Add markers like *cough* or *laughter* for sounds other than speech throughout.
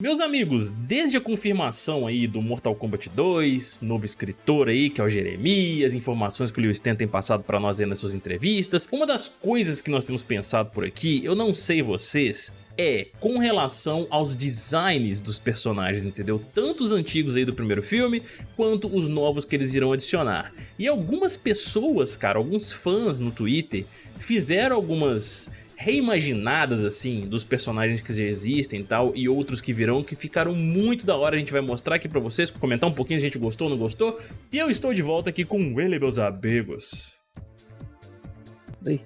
Meus amigos, desde a confirmação aí do Mortal Kombat 2, novo escritor aí que é o Jeremias, informações que o Lewis Ten tem passado pra nós aí nas suas entrevistas, uma das coisas que nós temos pensado por aqui, eu não sei vocês, é com relação aos designs dos personagens, entendeu? Tanto os antigos aí do primeiro filme, quanto os novos que eles irão adicionar. E algumas pessoas, cara, alguns fãs no Twitter, fizeram algumas reimaginadas assim dos personagens que já existem e tal e outros que virão que ficaram muito da hora, a gente vai mostrar aqui pra vocês, comentar um pouquinho se a gente gostou ou não gostou e eu estou de volta aqui com ele meus amigos. Oi.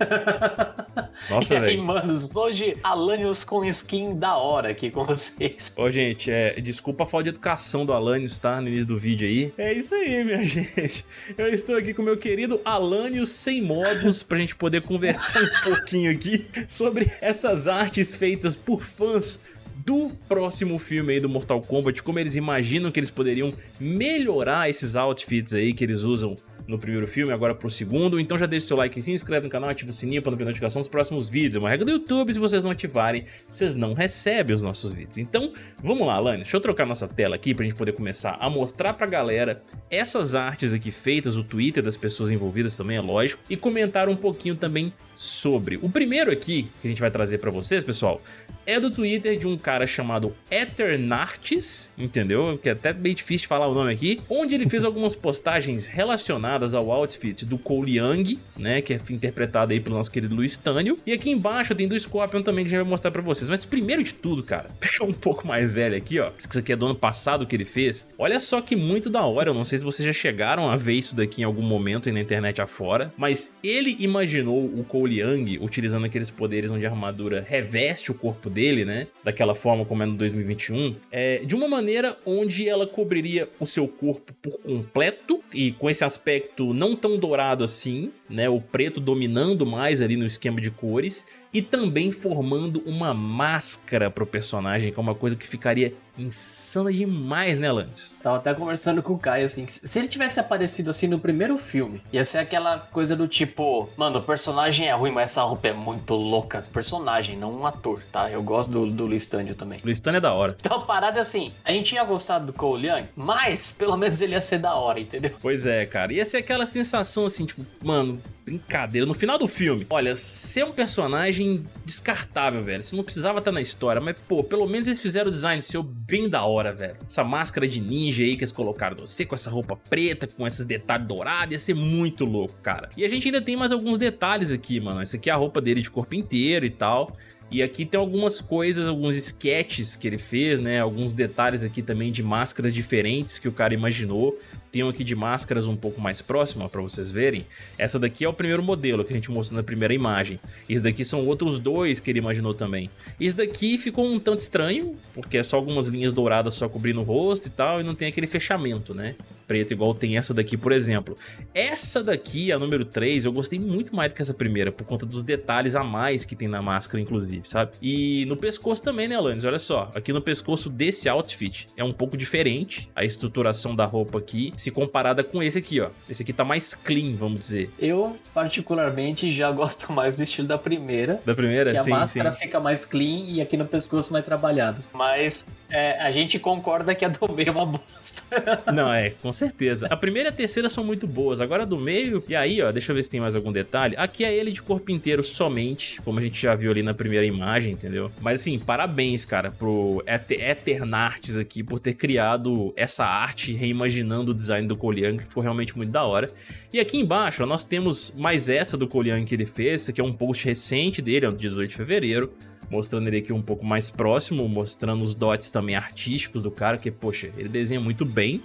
*laughs* Nossa, e aí, velho. manos, hoje Alanios com skin da hora aqui com vocês. Ô, gente, é, desculpa a falta de educação do Alanios, tá? No início do vídeo aí. É isso aí, minha *laughs* gente. Eu estou aqui com o meu querido Alanios sem modos pra gente poder conversar *laughs* um pouquinho aqui sobre essas artes feitas por fãs do próximo filme aí do Mortal Kombat, como eles imaginam que eles poderiam melhorar esses outfits aí que eles usam no primeiro filme, agora pro segundo. Então já deixa seu like, se inscreve no canal, ativa o sininho para não perder notificação dos próximos vídeos. É uma regra do YouTube, se vocês não ativarem, vocês não recebem os nossos vídeos. Então, vamos lá, Alane, deixa eu trocar nossa tela aqui pra gente poder começar a mostrar pra galera essas artes aqui feitas, o Twitter das pessoas envolvidas também, é lógico, e comentar um pouquinho também sobre. O primeiro aqui que a gente vai trazer pra vocês, pessoal, é do Twitter de um cara chamado Eternartes, entendeu? Que é até bem difícil de falar o nome aqui, onde ele fez algumas postagens relacionadas ao outfit do Cole Young, né, que é interpretado aí pelo nosso querido Luiz Tânio, e aqui embaixo tem do Scorpion também que gente vai mostrar pra vocês, mas primeiro de tudo, cara, *laughs* deixa um pouco mais velho aqui, ó, isso aqui é do ano passado que ele fez, olha só que muito da hora, eu não sei se vocês já chegaram a ver isso daqui em algum momento aí na internet afora, mas ele imaginou o Cole Young utilizando aqueles poderes onde a armadura reveste o corpo dele, né, daquela forma como é no 2021, é, de uma maneira onde ela cobriria o seu corpo por completo e com esse aspecto não tão dourado assim, né, o preto dominando mais ali no esquema de cores e também formando uma máscara pro personagem, que é uma coisa que ficaria insana demais, né, Lantis? Tava até conversando com o Caio, assim, se ele tivesse aparecido assim no primeiro filme, ia ser aquela coisa do tipo, mano, o personagem é ruim, mas essa roupa é muito louca. Personagem, não um ator, tá? Eu gosto do, do Listânio também. Listânio é da hora. Então a parada é assim, a gente tinha gostado do Cole Young, mas pelo menos ele ia ser da hora, entendeu? Pois é, cara. Ia ser aquela sensação assim, tipo, mano, brincadeira. No final do filme, olha, ser um personagem descartável, velho. Você não precisava estar na história, mas, pô, pelo menos eles fizeram o design seu bem da hora, velho. Essa máscara de ninja aí que eles colocaram no você, com essa roupa preta, com esses detalhes dourados, ia ser muito louco, cara. E a gente ainda tem mais alguns detalhes aqui, mano. Essa aqui é a roupa dele de corpo inteiro e tal. E aqui tem algumas coisas, alguns sketches que ele fez, né? Alguns detalhes aqui também de máscaras diferentes que o cara imaginou. Tem um aqui de máscaras um pouco mais próxima para vocês verem. Essa daqui é o primeiro modelo que a gente mostrou na primeira imagem. Esse daqui são outros dois que ele imaginou também. Esse daqui ficou um tanto estranho, porque é só algumas linhas douradas só cobrindo o rosto e tal, e não tem aquele fechamento, né? Preto, igual tem essa daqui, por exemplo. Essa daqui, a número 3, eu gostei muito mais do que essa primeira, por conta dos detalhes a mais que tem na máscara, inclusive, sabe? E no pescoço também, né, Alanis? Olha só, aqui no pescoço desse outfit é um pouco diferente a estruturação da roupa aqui, se comparada com esse aqui, ó. Esse aqui tá mais clean, vamos dizer. Eu, particularmente, já *laughs* gosto mais do estilo da primeira. Da primeira? Que a sim, máscara sim. fica mais clean e aqui no pescoço mais trabalhado. Mas é, a gente concorda que a do meio é uma bosta. *laughs* Não, é, com certeza. A primeira e a terceira são muito boas. Agora a do meio, e aí, ó, deixa eu ver se tem mais algum detalhe. Aqui é ele de corpo inteiro somente, como a gente já viu ali na primeira imagem, entendeu? Mas assim, parabéns, cara, pro Eter Eternartes aqui por ter criado essa arte reimaginando o design do Young, que ficou realmente muito da hora. E aqui embaixo, ó, nós temos mais essa do Young que ele fez, aqui é um post recente dele, é do 18 de fevereiro mostrando ele aqui um pouco mais próximo, mostrando os dots também artísticos do cara, que, poxa, ele desenha muito bem,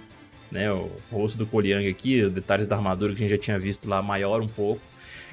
né, o rosto do Young aqui, detalhes da armadura que a gente já tinha visto lá maior um pouco.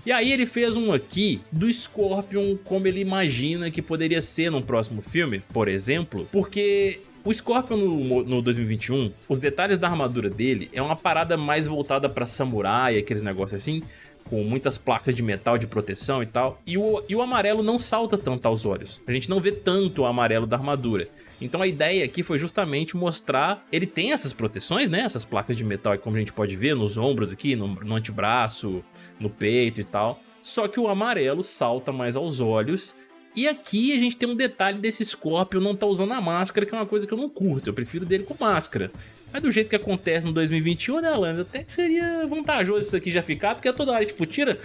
E aí ele fez um aqui do Scorpion como ele imagina que poderia ser no próximo filme, por exemplo, porque o Scorpion no, no 2021, os detalhes da armadura dele é uma parada mais voltada pra samurai, aqueles negócios assim, com muitas placas de metal de proteção e tal, e o, e o amarelo não salta tanto aos olhos, a gente não vê tanto o amarelo da armadura. Então a ideia aqui foi justamente mostrar, ele tem essas proteções, né, essas placas de metal, como a gente pode ver nos ombros aqui, no, no antebraço, no peito e tal, só que o amarelo salta mais aos olhos. E aqui a gente tem um detalhe desse Scorpion não tá usando a máscara, que é uma coisa que eu não curto, eu prefiro dele com máscara. Mas do jeito que acontece no 2021, né, Alanis? Até que seria vantajoso isso aqui já ficar, porque é toda hora, tipo, tira,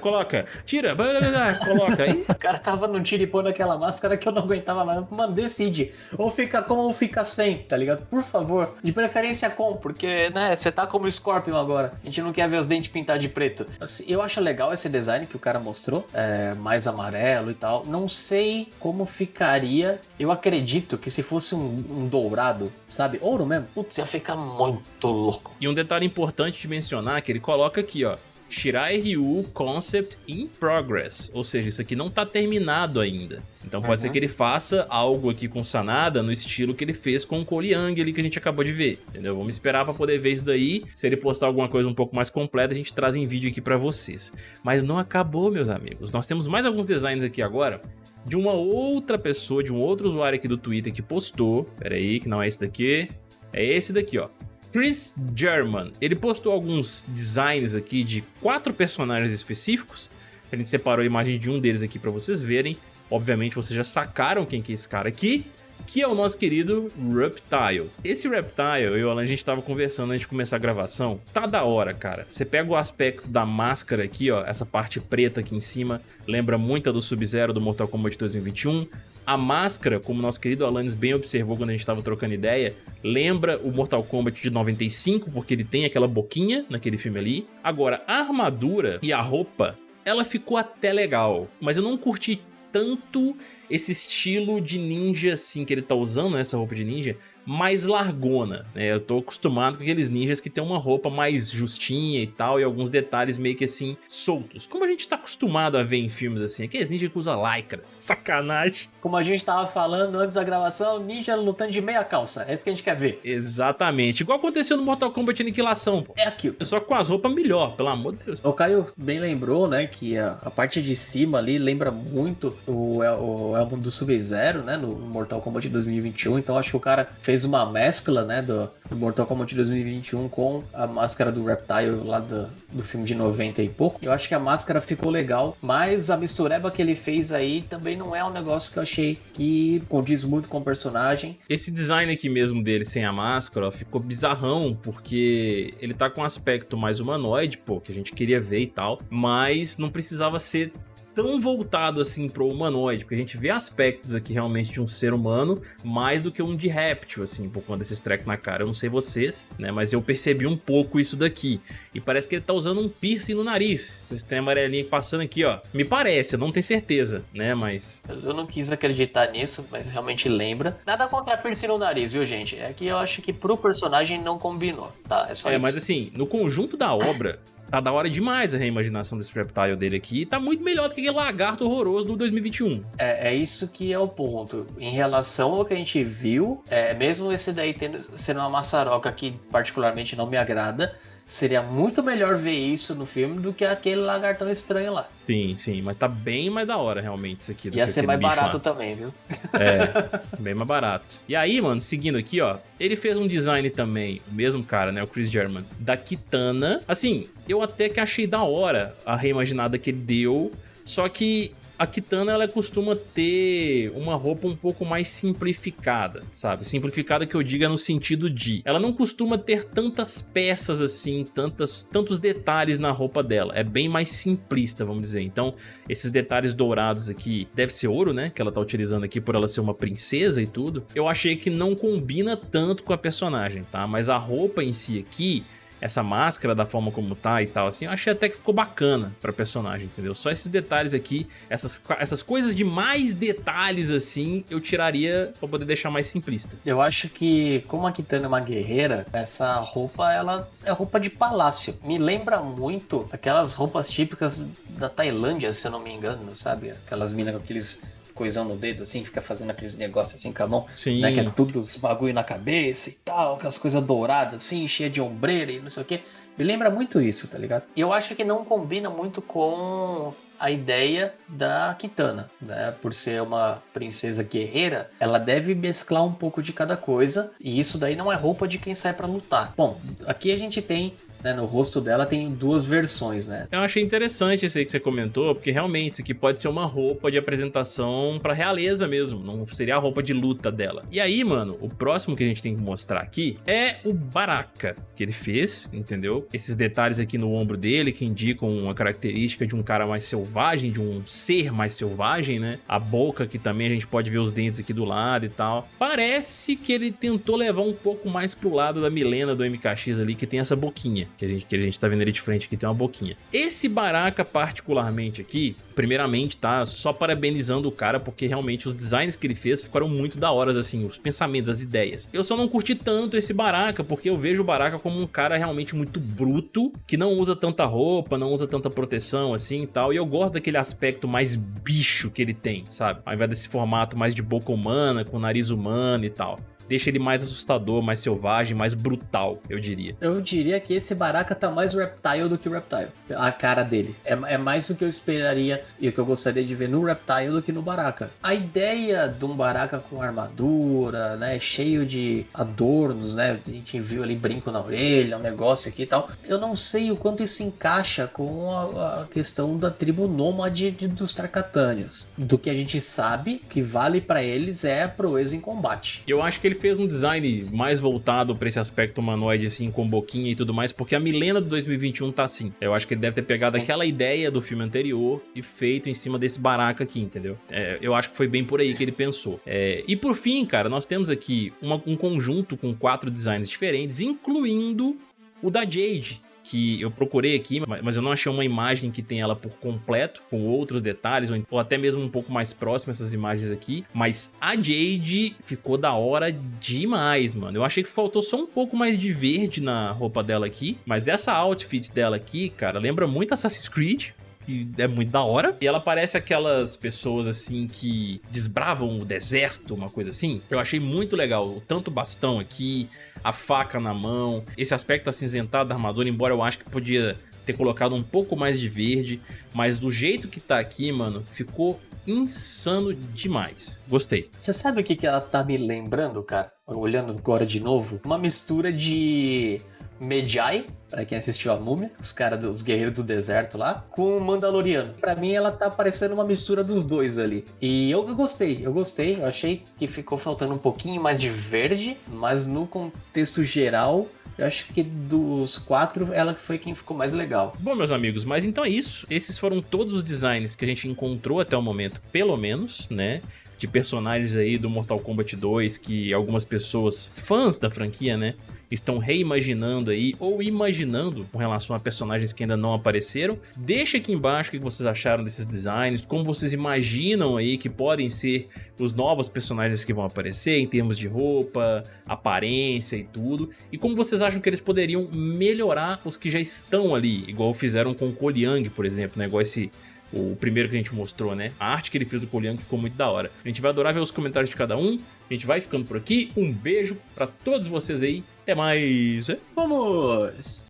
coloca, tira, coloca. Aí... *laughs* O cara tava no tiro e pôr naquela máscara que eu não aguentava mais. Mano, decide. Ou fica com ou fica sem, tá ligado? Por favor. De preferência com, porque, né, você tá como Scorpion agora. A gente não quer ver os dentes pintados de preto. Assim, eu acho legal esse design que o cara mostrou, é, mais amarelo e tal. Não sei como ficaria. Eu acredito que se fosse um, um dourado, sabe? Ouro mesmo putz, ia ficar muito louco. E um detalhe importante de mencionar é que ele coloca aqui, ó, Shirai Ryu Concept in Progress, ou seja, isso aqui não tá terminado ainda. Então pode uhum. ser que ele faça algo aqui com Sanada no estilo que ele fez com o Young ali que a gente acabou de ver, entendeu? Vamos esperar pra poder ver isso daí. Se ele postar alguma coisa um pouco mais completa, a gente traz em vídeo aqui pra vocês. Mas não acabou, meus amigos. Nós temos mais alguns designs aqui agora de uma outra pessoa, de um outro usuário aqui do Twitter que postou. Pera aí, que não é esse daqui é esse daqui, ó. Chris German, ele postou alguns designs aqui de quatro personagens específicos. A gente separou a imagem de um deles aqui para vocês verem. Obviamente vocês já sacaram quem que é esse cara aqui, que é o nosso querido Reptile. Esse Reptile, eu e o Alan, a gente tava conversando antes de começar a gravação, tá da hora, cara. Você pega o aspecto da máscara aqui, ó, essa parte preta aqui em cima, lembra muito a do Sub-Zero do Mortal Kombat 2021. A máscara, como nosso querido Alanis bem observou quando a gente estava trocando ideia, lembra o Mortal Kombat de 95, porque ele tem aquela boquinha naquele filme ali. Agora, a armadura e a roupa, ela ficou até legal, mas eu não curti tanto esse estilo de ninja assim que ele tá usando, né, essa roupa de ninja, mais largona, né? Eu tô acostumado com aqueles ninjas que tem uma roupa mais justinha e tal, e alguns detalhes meio que assim, soltos. Como a gente tá acostumado a ver em filmes assim, aqueles ninjas que usa lycra. Sacanagem. Como a gente tava falando antes da gravação, ninja lutando de meia calça. É isso que a gente quer ver. Exatamente. Igual aconteceu no Mortal Kombat Aniquilação, pô. É aquilo. Só com as roupas melhor, pelo amor de Deus. O Caio bem lembrou, né, que a, a parte de cima ali lembra muito o, o álbum do Sub-Zero, né, no Mortal Kombat 2021. Então acho que o cara fez fez uma mescla, né, do, do Mortal Kombat 2021 com a máscara do Reptile lá do, do filme de 90 e pouco. Eu acho que a máscara ficou legal, mas a mistureba que ele fez aí também não é um negócio que eu achei que condiz muito com o personagem. Esse design aqui mesmo dele sem a máscara ficou bizarrão, porque ele tá com um aspecto mais humanoide, pô, que a gente queria ver e tal, mas não precisava ser tão voltado assim pro humanoide, porque a gente vê aspectos aqui realmente de um ser humano mais do que um de réptil, assim, por conta desses trecos na cara. Eu não sei vocês, né, mas eu percebi um pouco isso daqui. E parece que ele tá usando um piercing no nariz. Esse tem amarelinho passando aqui, ó. Me parece, eu não tenho certeza, né, mas... Eu não quis acreditar nisso, mas realmente lembra. Nada contra piercing no nariz, viu, gente? É que eu acho que pro personagem não combinou, tá? É só É, isso. mas assim, no conjunto da obra... Tá da hora demais a reimaginação desse Reptile dele aqui. Tá muito melhor do que aquele lagarto horroroso do 2021. É, é isso que é o ponto. Em relação ao que a gente viu, é, mesmo esse daí tendo, sendo uma maçaroca que particularmente não me agrada, Seria muito melhor ver isso no filme do que aquele lagartão estranho lá. Sim, sim, mas tá bem mais da hora realmente isso aqui. Ia ser mais barato lá. também, viu? É, *laughs* bem mais barato. E aí, mano, seguindo aqui, ó, ele fez um design também, o mesmo cara, né, o Chris German, da Kitana. Assim, eu até que achei da hora a reimaginada que ele deu, só que a Kitana ela costuma ter uma roupa um pouco mais simplificada, sabe? Simplificada que eu diga no sentido de... Ela não costuma ter tantas peças assim, tantas, tantos detalhes na roupa dela. É bem mais simplista, vamos dizer. Então, esses detalhes dourados aqui, deve ser ouro, né? Que ela tá utilizando aqui por ela ser uma princesa e tudo. Eu achei que não combina tanto com a personagem, tá? Mas a roupa em si aqui essa máscara da forma como tá e tal, assim, eu achei até que ficou bacana pra personagem, entendeu? Só esses detalhes aqui, essas, essas coisas de mais detalhes, assim, eu tiraria pra poder deixar mais simplista. Eu acho que, como a Kitana é uma guerreira, essa roupa, ela é roupa de palácio. Me lembra muito aquelas roupas típicas da Tailândia, se eu não me engano, sabe? Aquelas minas com aqueles coisão no dedo, assim, fica fazendo aqueles negócios assim com a mão. Sim. Né, que é tudo os bagulho na cabeça e tal, aquelas coisas douradas, assim, cheia de ombreira e não sei o que. Me lembra muito isso, tá ligado? Eu acho que não combina muito com a ideia da Kitana, né? Por ser uma princesa guerreira, ela deve mesclar um pouco de cada coisa, e isso daí não é roupa de quem sai para lutar. Bom, aqui a gente tem né, no rosto dela tem duas versões, né? Eu achei interessante esse aí que você comentou, porque realmente isso aqui pode ser uma roupa de apresentação pra realeza mesmo, não seria a roupa de luta dela. E aí, mano, o próximo que a gente tem que mostrar aqui é o Baraka, que ele fez, entendeu? Esses detalhes aqui no ombro dele que indicam uma característica de um cara mais selvagem, de um ser mais selvagem, né? A boca que também a gente pode ver os dentes aqui do lado e tal. Parece que ele tentou levar um pouco mais pro lado da Milena do MKX ali, que tem essa boquinha, que a gente, que a gente tá vendo ali de frente aqui, tem uma boquinha. Esse Baraka particularmente aqui, primeiramente, tá? Só parabenizando o cara, porque realmente os designs que ele fez ficaram muito da hora, assim, os pensamentos, as ideias. Eu só não curti tanto esse Baraka, porque eu vejo o Baraka como um cara realmente muito bruto, que não usa tanta roupa, não usa tanta proteção, assim, e tal, e eu gosto daquele aspecto mais bicho que ele tem, sabe? Ao invés desse formato mais de boca humana, com nariz humano e tal deixa ele mais assustador, mais selvagem, mais brutal, eu diria. Eu diria que esse Baraka tá mais Reptile do que o Reptile. A cara dele. É, é mais o que eu esperaria e o que eu gostaria de ver no Reptile do que no Baraka. A ideia de um Baraka com armadura, né, cheio de adornos, né, a gente viu ali brinco na orelha, um negócio aqui e tal. Eu não sei o quanto isso encaixa com a, a questão da tribo nômade dos Tarkatânios. Do que a gente sabe que vale para eles é a proeza em combate. Eu acho que ele fez um design mais voltado pra esse aspecto humanoide, assim, com boquinha e tudo mais, porque a Milena do 2021 tá assim. Eu acho que ele deve ter pegado Sim. aquela ideia do filme anterior e feito em cima desse baraca aqui, entendeu? É, eu acho que foi bem por aí que ele pensou. É, e por fim, cara, nós temos aqui uma, um conjunto com quatro designs diferentes, incluindo o da Jade, que eu procurei aqui, mas eu não achei uma imagem que tem ela por completo, com outros detalhes, ou até mesmo um pouco mais próximo essas imagens aqui, mas a Jade ficou da hora demais, mano. Eu achei que faltou só um pouco mais de verde na roupa dela aqui, mas essa outfit dela aqui, cara, lembra muito Assassin's Creed, que é muito da hora. E ela parece aquelas pessoas assim que desbravam o deserto, uma coisa assim. Eu achei muito legal, tanto o bastão aqui, a faca na mão, esse aspecto acinzentado da armadura, embora eu acho que podia ter colocado um pouco mais de verde, mas do jeito que tá aqui, mano, ficou insano demais. Gostei. Você sabe o que, que ela tá me lembrando, cara? Olhando agora de novo? Uma mistura de Medjai, para quem assistiu a Múmia, os caras dos Guerreiros do Deserto lá, com o Mandaloriano. Para mim ela tá parecendo uma mistura dos dois ali. E eu, gostei, eu gostei, eu achei que ficou faltando um pouquinho mais de verde, mas no contexto geral eu acho que dos quatro, ela foi quem ficou mais legal. Bom, meus amigos, mas então é isso. Esses foram todos os designs que a gente encontrou até o momento, pelo menos, né? De personagens aí do Mortal Kombat 2 que algumas pessoas, fãs da franquia, né? Estão reimaginando aí ou imaginando com relação a personagens que ainda não apareceram. Deixa aqui embaixo o que vocês acharam desses designs, como vocês imaginam aí que podem ser os novos personagens que vão aparecer em termos de roupa, aparência e tudo, e como vocês acham que eles poderiam melhorar os que já estão ali, igual fizeram com o Koliang, por exemplo, né? igual esse o primeiro que a gente mostrou, né? A arte que ele fez do Poliang ficou muito da hora. A gente vai adorar ver os comentários de cada um. A gente vai ficando por aqui. Um beijo pra todos vocês aí. Até mais. Vamos!